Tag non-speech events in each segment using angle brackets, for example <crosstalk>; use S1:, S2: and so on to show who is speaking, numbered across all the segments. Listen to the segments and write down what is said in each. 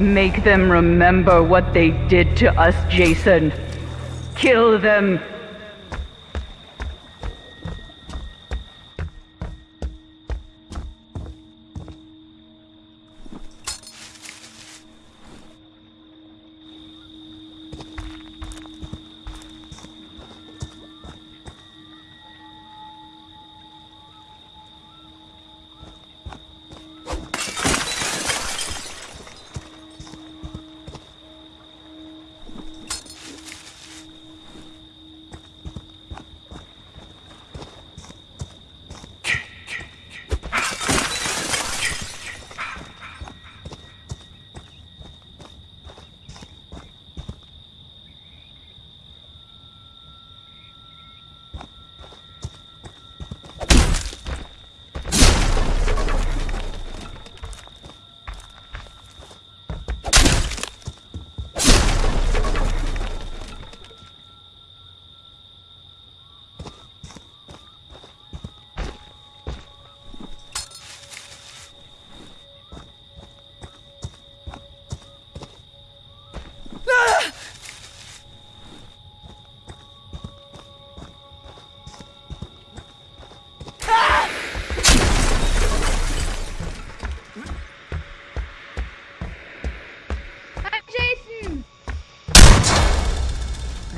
S1: Make them remember what they did to us, Jason. Kill them.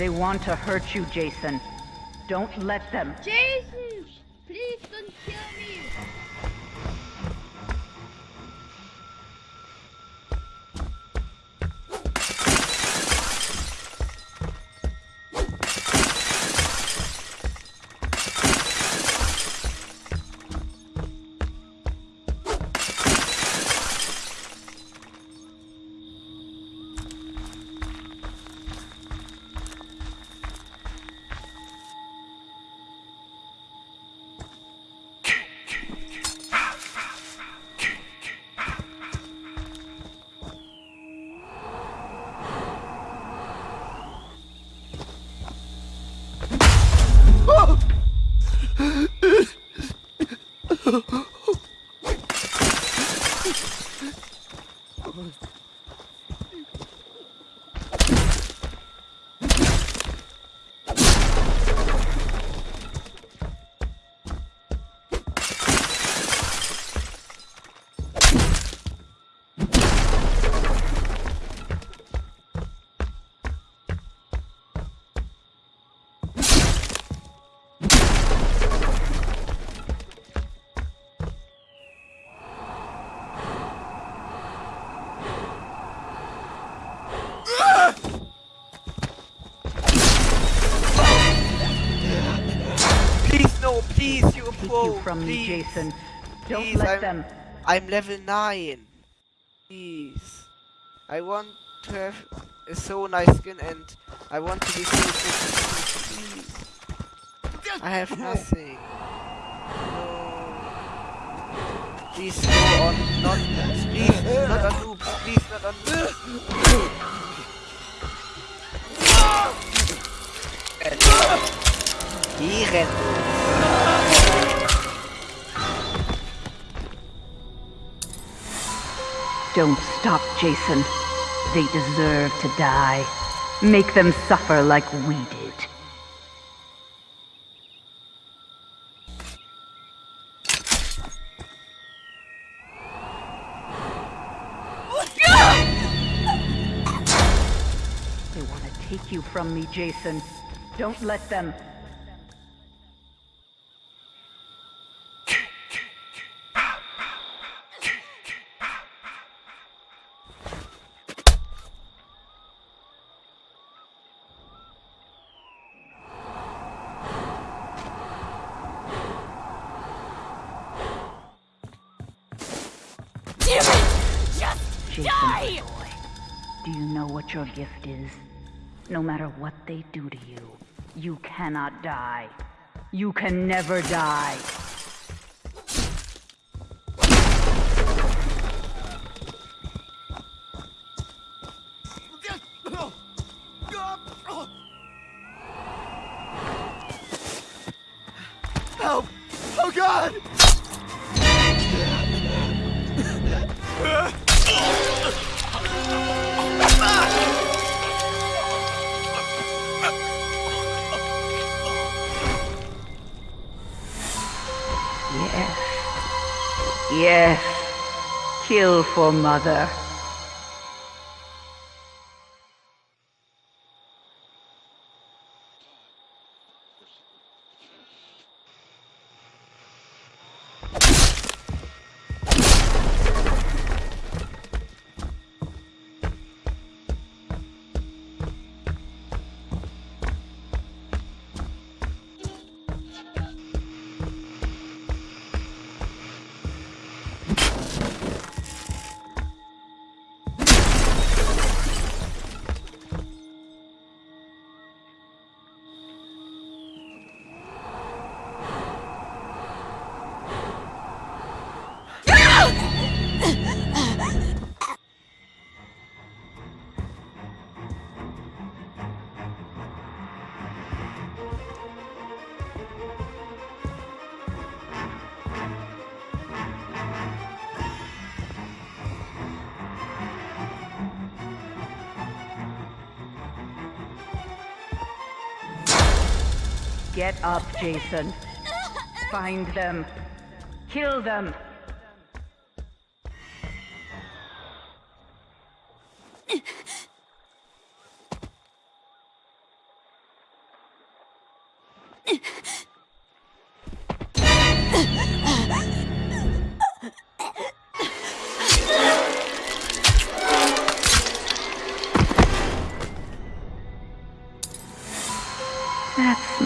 S1: They want to hurt you, Jason. Don't let them.
S2: Jason! Please,
S1: Take
S3: pro,
S1: you from me. Jason. Don't
S3: Please,
S1: let
S3: I'm-
S1: them.
S3: I'm level 9. Please. I want to have a so nice skin and I want to be so good. Please. I have <laughs> nothing. No. Please go on, not, please, not on noobs, please, not on noobs. Die
S1: Don't stop, Jason. They deserve to die. Make them suffer like we did. They want to take you from me, Jason. Don't let them. What your gift is? No matter what they do to you, you cannot die. You can never die. Yes. Kill for mother. Get up, Jason. Find them. Kill them.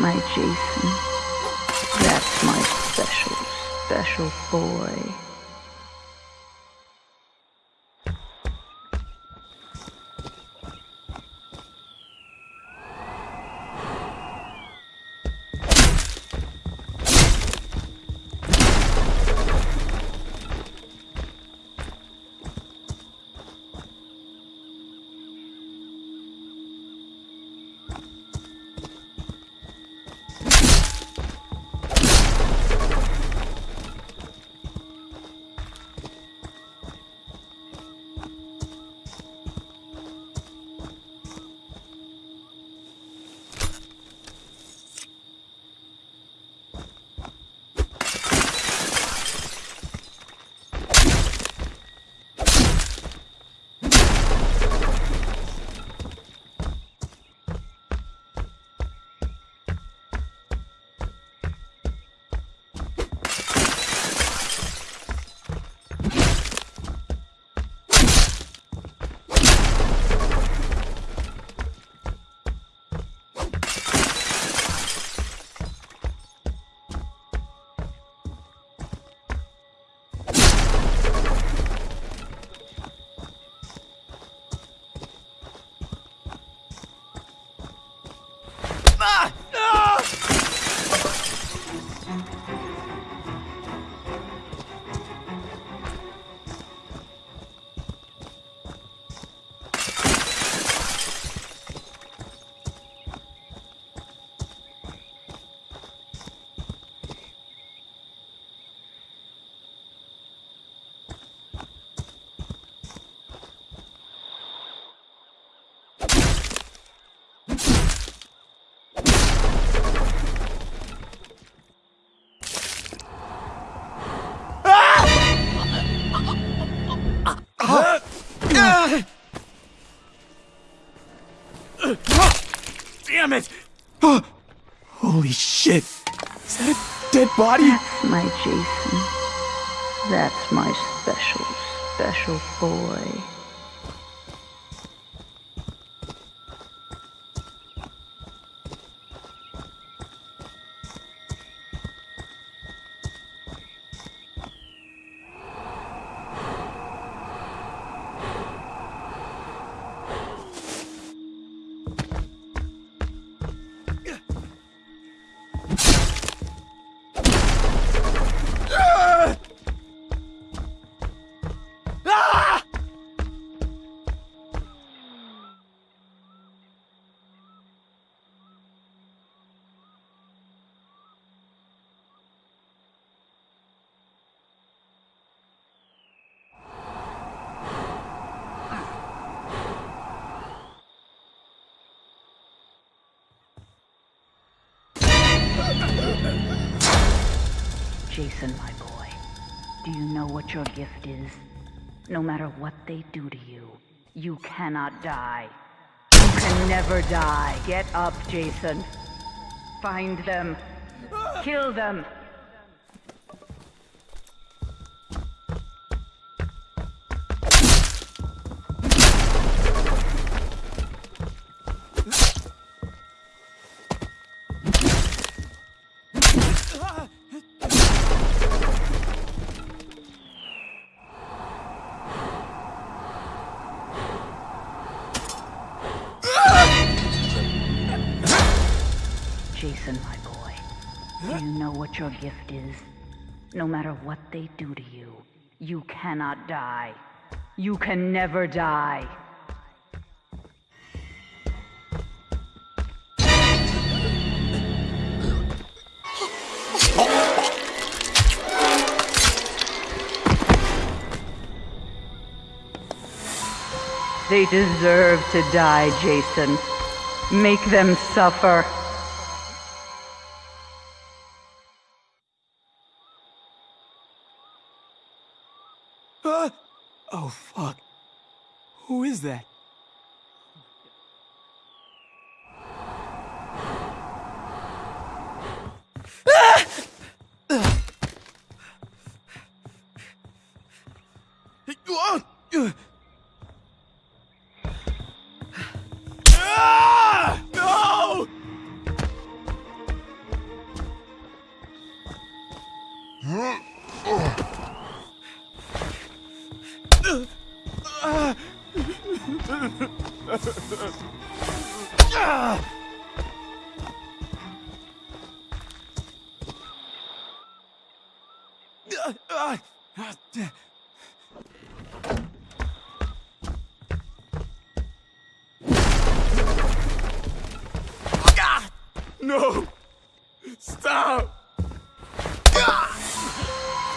S1: My Jason. That's my special, special boy.
S4: Shit! Is that a dead body?
S1: That's my Jason. That's my special, special boy. Jason, my boy. Do you know what your gift is? No matter what they do to you, you cannot die. You can never die. Get up, Jason. Find them. Kill them. What your gift is? No matter what they do to you, you cannot die. You can never die. They deserve to die, Jason. Make them suffer.
S4: Oh, fuck. Who is that? No! Stop!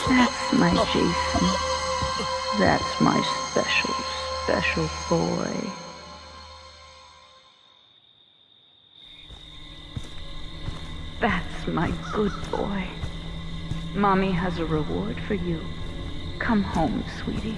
S1: That's my Jason. That's my special, special boy. That's my good boy. Mommy has a reward for you. Come home, sweetie.